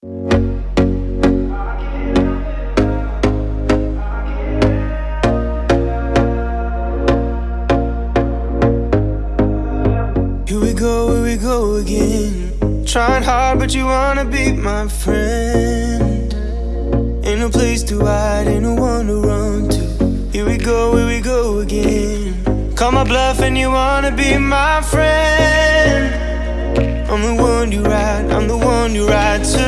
Here we go, here we go again. Trying hard, but you wanna be my friend. Ain't no place to hide, ain't no one to run to. Here we go, here we go again. Call my bluff, and you wanna be my friend. I'm the one you ride, I'm the one you ride to.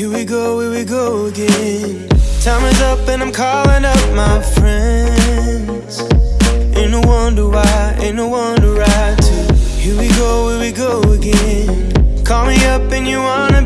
Here we go, here we go again. Time is up and I'm calling up my friends. Ain't no wonder why, ain't no to ride to. Here we go, here we go again. Call me up and you wanna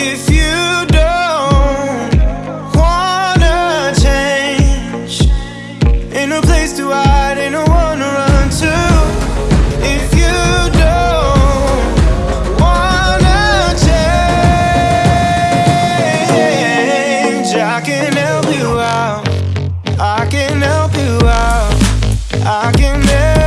If you don't wanna change, place to run to. If you don't wanna change, I can help you out. I can help you out. I can help.